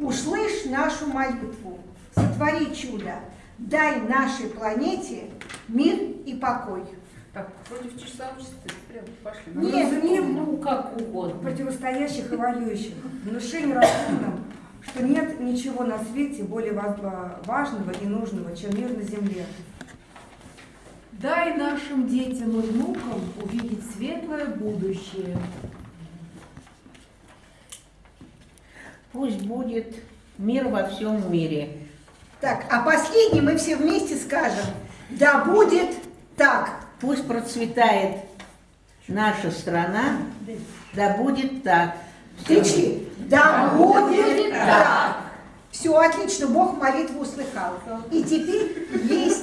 услышь нашу молитву, сотвори чудо, дай нашей планете мир и покой. Так, против часовщества прям пошли. Нет, не ну, как угодно. противостоящих и воюющих. Внушение разумным, что нет ничего на свете более ва- важного и нужного, чем мир на земле. Дай нашим детям и внукам увидеть светлое будущее. Пусть будет мир во всем мире. Так, а последний мы все вместе скажем. Да будет так. Пусть процветает наша страна, да будет так. Кричи. Да будет так. Все, отлично, Бог молитву услыхал. И теперь есть